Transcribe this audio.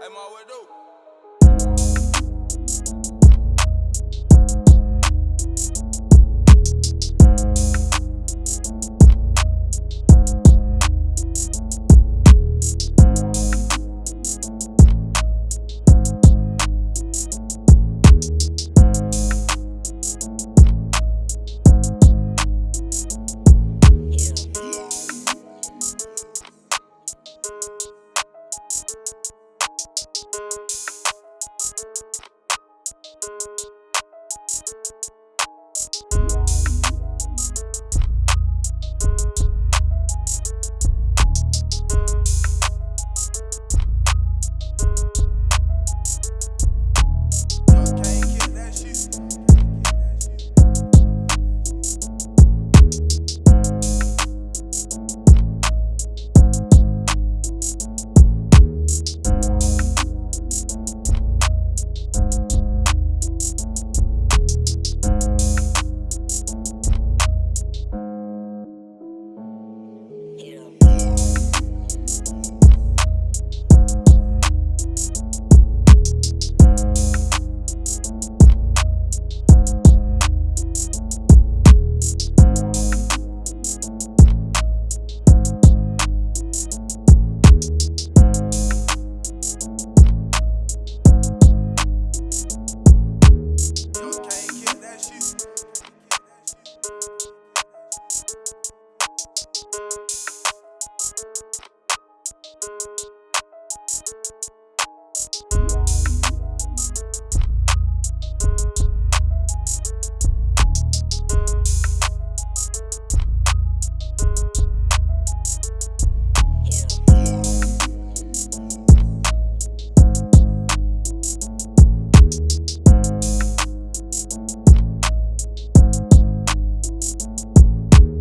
Hey, my way, though.